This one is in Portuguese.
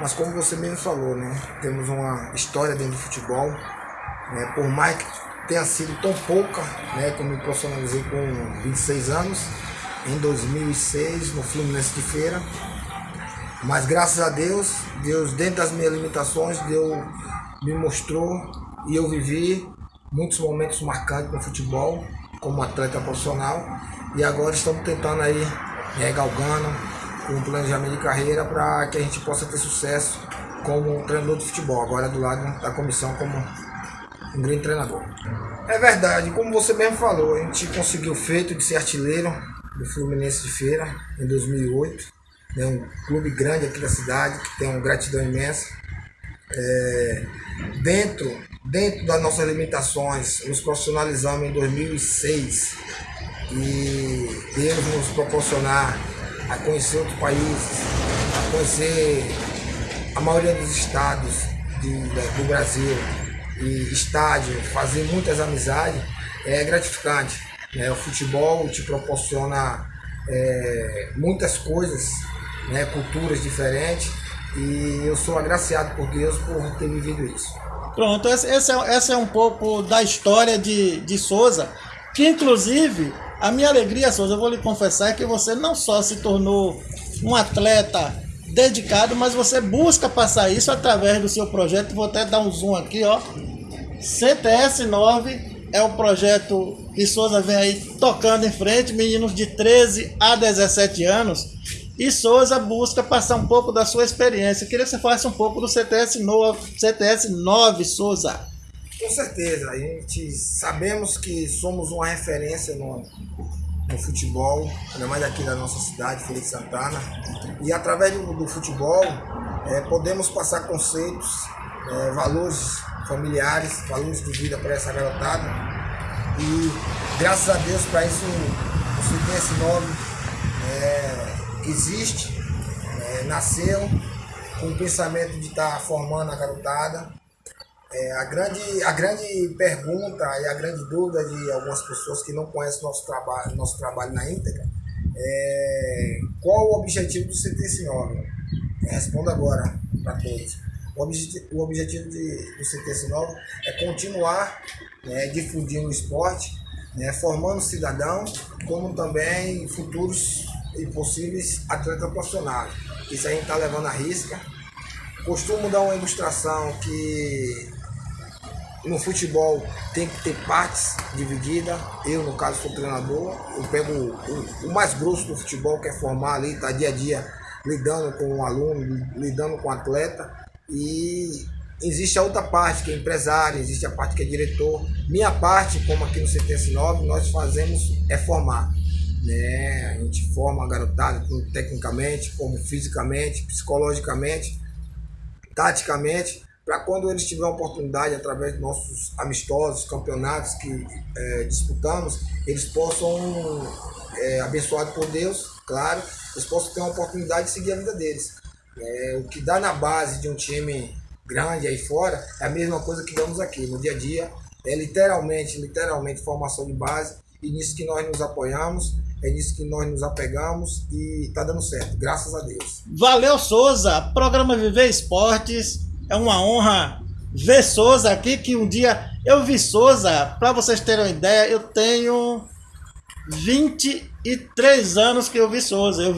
Mas como você mesmo falou, né? Temos uma história dentro do futebol. Né? Por mais que tenha sido tão pouca, né? Que eu me profissionalizei com 26 anos, em 2006, no Fluminense de Feira. Mas graças a Deus, Deus dentro das minhas limitações, Deus me mostrou e eu vivi muitos momentos marcantes no futebol como atleta profissional e agora estamos tentando aí, né, galgando um planejamento de carreira para que a gente possa ter sucesso como treinador de futebol, agora do lado da comissão como um grande treinador. É verdade, como você mesmo falou, a gente conseguiu o feito de ser artilheiro do Fluminense de Feira em 2008, né, um clube grande aqui da cidade, que tem uma gratidão imensa. É, dentro, dentro das nossas limitações, nos profissionalizamos em 2006 e Deus nos proporcionar a conhecer outros países, a conhecer a maioria dos estados de, do Brasil e estádio, fazer muitas amizades, é gratificante. Né? O futebol te proporciona é, muitas coisas, né? culturas diferentes, e eu sou agraciado por Deus por ter vivido isso. Pronto, esse, esse, é, é um pouco da história de, de Souza, que inclusive a minha alegria, Souza, eu vou lhe confessar, é que você não só se tornou um atleta dedicado, mas você busca passar isso através do seu projeto. Vou até dar um zoom aqui, ó. CTS 9 é o projeto que Souza vem aí tocando em frente, meninos de 13 a 17 anos. E Souza busca passar um pouco da sua experiência. Eu queria que você falasse um pouco do CTS 9, CTS 9 Souza. Com certeza, a gente sabemos que somos uma referência no, no futebol, ainda mais aqui da nossa cidade, Feliz Santana. E através do, do futebol é, podemos passar conceitos, é, valores familiares, valores de vida para essa garotada. E graças a Deus para isso o tem esse nome é, existe, nasceu com o pensamento de estar tá formando a garotada é, a, grande, a grande pergunta e a grande dúvida de algumas pessoas que não conhecem nosso trabalho, nosso trabalho na íntegra é qual o objetivo do CT9? É, respondo agora para todos. O, objet, o objetivo de, do CT9 é continuar né, difundindo o esporte, né, formando cidadãos, como também futuros e possíveis atletas profissionais. Isso a gente está levando a risca. Costumo dar uma ilustração que no futebol tem que ter partes divididas. Eu, no caso, sou treinador. Eu pego o, o mais grosso do futebol, que é formar ali, tá dia a dia lidando com o aluno, lidando com o atleta. E existe a outra parte, que é empresário, existe a parte que é diretor. Minha parte, como aqui no CTS9, nós fazemos é formar. Né? A gente forma a garotada tecnicamente, como fisicamente, psicologicamente, taticamente para quando eles tiverem oportunidade, através de nossos amistosos, campeonatos que é, disputamos, eles possam, é, abençoados por Deus, claro, eles possam ter uma oportunidade de seguir a vida deles. É, o que dá na base de um time grande aí fora é a mesma coisa que damos aqui, no dia a dia, é literalmente, literalmente formação de base, e nisso que nós nos apoiamos, é nisso que nós nos apegamos e está dando certo, graças a Deus. Valeu, Souza! Programa Viver Esportes é uma honra ver Souza aqui, que um dia eu vi Souza, para vocês terem uma ideia, eu tenho 23 anos que eu vi Souza. Eu